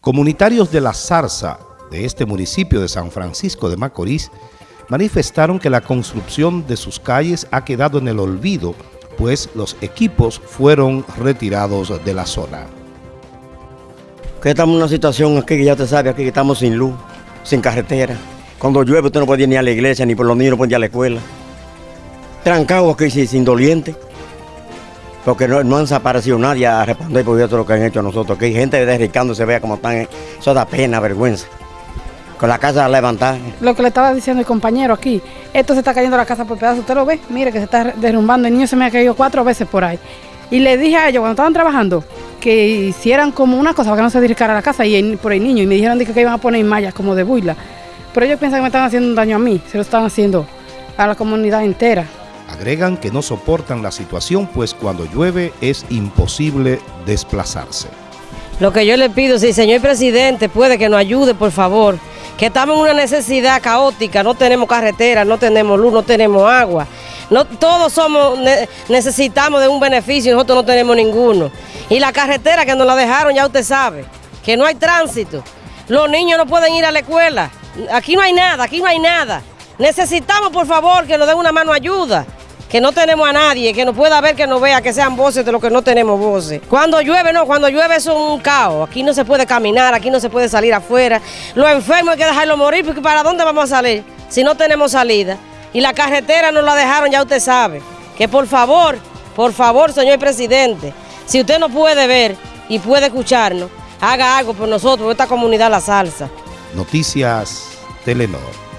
Comunitarios de La Zarza, de este municipio de San Francisco de Macorís, manifestaron que la construcción de sus calles ha quedado en el olvido, pues los equipos fueron retirados de la zona. Que estamos en una situación aquí que ya te sabe, aquí que estamos sin luz, sin carretera. Cuando llueve usted no puede ir ni a la iglesia, ni por los niños no puede ir a la escuela. Trancado aquí sin, doliente. Porque no, han desaparecido nadie a responder por todo lo que han hecho nosotros. Aquí hay gente se vea como están. Eso da pena, vergüenza con la casa levantada. Lo que le estaba diciendo el compañero aquí, esto se está cayendo la casa por pedazos, usted lo ve, mire que se está derrumbando, el niño se me ha caído cuatro veces por ahí. Y le dije a ellos cuando estaban trabajando que hicieran como una cosa para que no se dirigiera a la casa y por el niño y me dijeron que, iban a poner mallas como de buila. Pero ellos piensan que me están haciendo un daño a mí, se lo están haciendo a la comunidad entera. Agregan que no soportan la situación pues cuando llueve es imposible desplazarse. Lo que yo le pido, si señor presidente puede que nos ayude, por favor, que estamos en una necesidad caótica, no tenemos carretera, no tenemos luz, no tenemos agua. No, todos somos, necesitamos de un beneficio y nosotros no tenemos ninguno. Y la carretera que nos la dejaron, ya usted sabe, que no hay tránsito. Los niños no pueden ir a la escuela. Aquí no hay nada, aquí no hay nada. Necesitamos, por favor, que nos den una mano ayuda que no tenemos a nadie, que nos pueda ver, que nos vea, que sean voces de los que no tenemos voces. Cuando llueve, no, cuando llueve es un caos. Aquí no se puede caminar, aquí no se puede salir afuera. Los enfermos hay que dejarlos morir, porque ¿para dónde vamos a salir si no tenemos salida? Y la carretera nos la dejaron, ya usted sabe. Que por favor, por favor, señor presidente, si usted no puede ver y puede escucharnos, haga algo por nosotros, por esta comunidad La Salsa. Noticias Telenor.